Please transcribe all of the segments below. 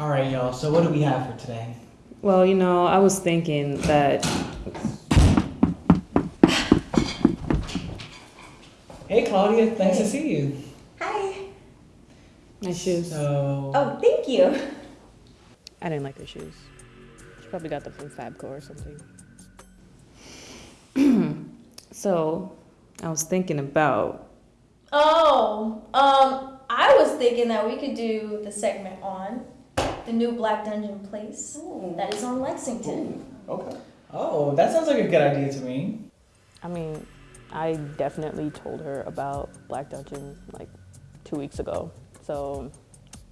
All right, y'all. So what do we have for today? Well, you know, I was thinking that. Hey, Claudia. Nice to see you. Hi. My shoes. So. Oh, thank you. I didn't like her shoes. She probably got them from Fabco or something. so, I was thinking about. Oh, um, I was thinking that we could do the segment on the new Black Dungeon place that is on Lexington. Okay. Oh, that sounds like a good idea to me. I mean, I definitely told her about Black Dungeon like two weeks ago. So,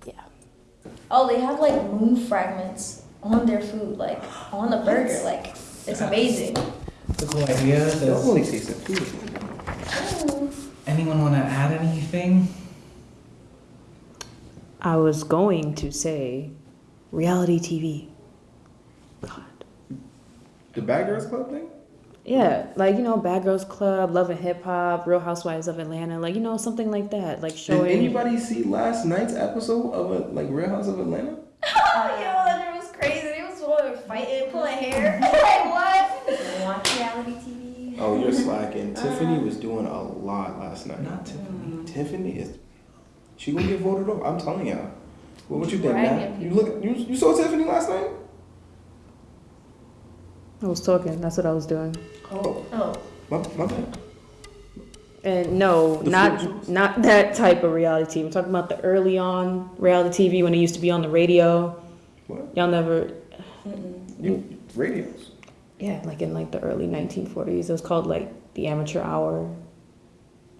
yeah. Oh, they have like moon fragments on their food, like on the burger. Like it's amazing. It's a cool idea. I've Does only tasted food. anyone want to add anything? I was going to say reality TV. God. The Bad Girls Club thing? Yeah, like you know, Bad Girls Club, Love and Hip Hop, Real Housewives of Atlanta, like you know, something like that, like showing. Did anybody see last night's episode of a, like Real House of Atlanta? Oh, yo, that was crazy. They was what, fighting, pulling hair. like what? Watch reality TV. Oh, you're slacking. Uh-huh. Tiffany was doing a lot last night. Not Tiffany. Tiffany is. She gonna get voted off. I'm telling y'all. What, what you think, Bragging man? You look. You, you saw Tiffany last night? I was talking. That's what I was doing. Oh, Oh, my, my bad. And no, The not food not that type of reality TV. I'm talking about the early on reality TV when it used to be on the radio. What? Y'all never, You, radios. yeah, like in like the early 1940s. It was called like the Amateur Hour.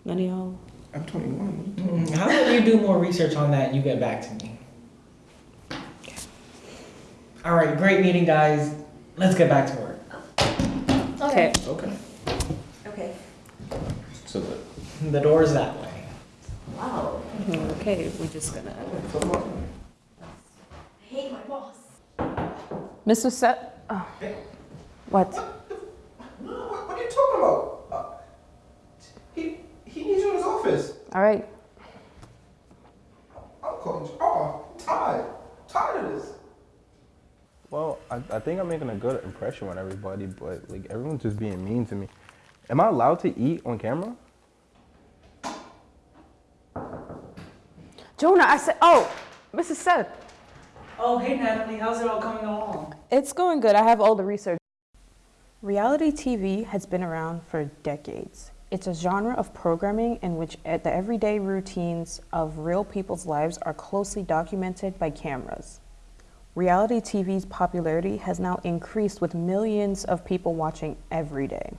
None of y'all. I'm 21. Mm, How about you do more research on that? and You get back to me. All right, great meeting, guys. Let's get back to work. Okay. Okay. Okay. So the. The door's that way. Wow. Okay, we're just gonna. I hate my boss. Mr. Set. Oh. What? No, what, what are you talking about? Uh, he he needs you in his office. All right. I'm calling you. Oh, I'm tired. Tired of this. Well, I, I think I'm making a good impression on everybody, but like everyone's just being mean to me. Am I allowed to eat on camera? Jonah, I said. Oh, Mrs. Seth. Oh, hey, Natalie. How's it all coming along? It's going good. I have all the research. Reality TV has been around for decades. It's a genre of programming in which the everyday routines of real people's lives are closely documented by cameras. Reality TV's popularity has now increased with millions of people watching every day.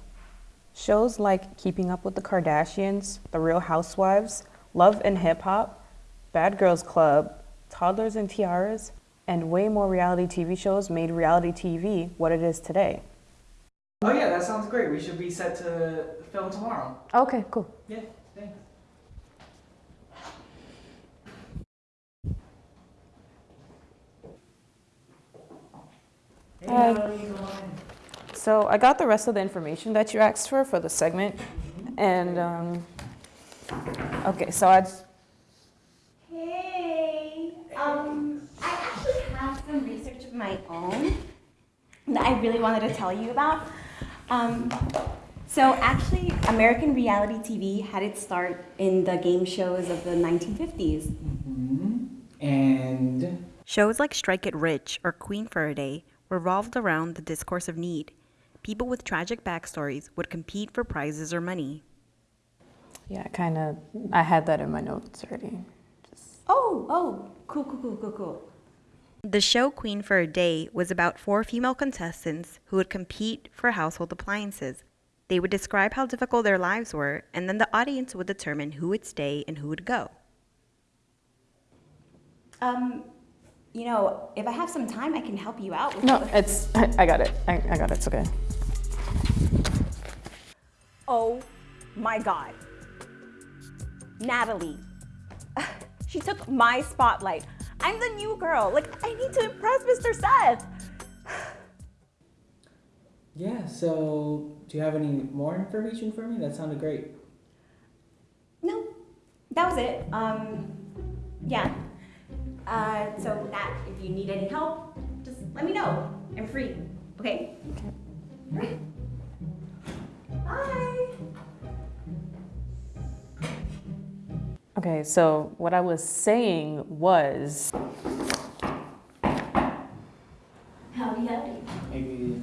Shows like Keeping Up with the Kardashians, The Real Housewives, Love and Hip Hop, Bad Girls Club, Toddlers and Tiaras, and way more reality TV shows made reality TV what it is today. Oh, yeah, that sounds great. We should be set to film tomorrow. Okay, cool. Yeah, thanks. Hi. Natalie, how's it going? So I got the rest of the information that you asked for for the segment, and um, okay, so I Hey. Um, I actually have some research of my own that I really wanted to tell you about. Um, so actually, American reality TV had its start in the game shows of the 1950s. Mm -hmm. And Shows like Strike It Rich or Queen for a Day revolved around the discourse of need. People with tragic backstories would compete for prizes or money. yeah, kind of I had that in my notes already. Just... Oh, oh, cool, cool, cool, cool, cool. The show Queen for a Day was about four female contestants who would compete for household appliances. They would describe how difficult their lives were, and then the audience would determine who would stay and who would go. Um, you know, if I have some time, I can help you out with No, the- it's I, I got it. I, I got it. It's okay. Oh my God. Natalie. She took my spotlight. I'm the new girl. Like, I need to impress Mr. Seth. yeah, so do you have any more information for me? That sounded great. No, that was it. Um, yeah. Uh, so that if you need any help, just let me know. I'm free. Okay? Okay. Bye. Okay, so what I was saying was Howdy, howdy. Maybe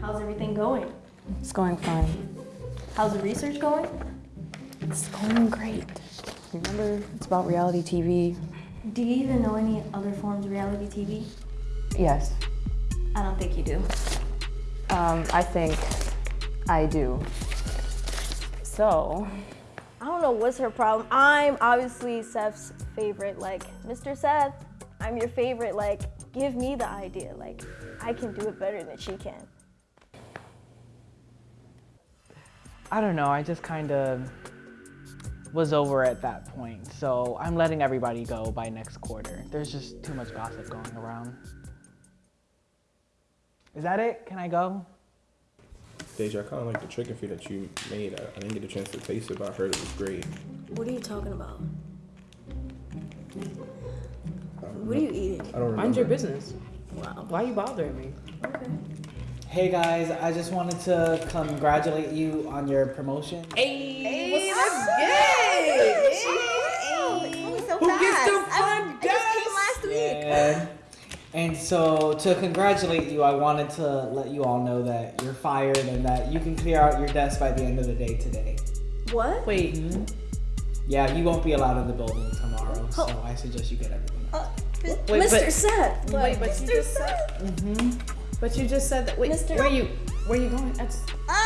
How's everything going? it's going fine. How's the research going? It's going great. Remember, it's about reality TV. Do you even know any other forms of reality TV? Yes, I don't think you do. um, I think I do. So, I don't know what's her problem. I'm obviously Seth's favorite. Like, Mr. Seth, I'm your favorite. Like, give me the idea. Like, I can do it better than she can. I don't know. I just kind of was over at that point. So I'm letting everybody go by next quarter. There's just too much gossip going around. Is that it? Can I go? Deja, I kind of like the chicken feet that you made. I, I didn't get a chance to taste it, but I heard it was great. What are you talking about? Um, what are you eating? I don't remember. Mind your business. Wow. Why are you bothering me? Okay. Hey guys, I just wanted to congratulate you on your promotion. Hey, Who gets them fun I just came last week. Yeah. And so to congratulate you, I wanted to let you all know that you're fired and that you can clear out your desk by the end of the day today. What? Wait, Yeah, you won't be allowed in the building tomorrow, so I suggest you get everything. wait, Mr. but Seth. wait, but you just said, Mm-hmm. but you just said that. Wait, Mr. where you, where you going? I just, Ah!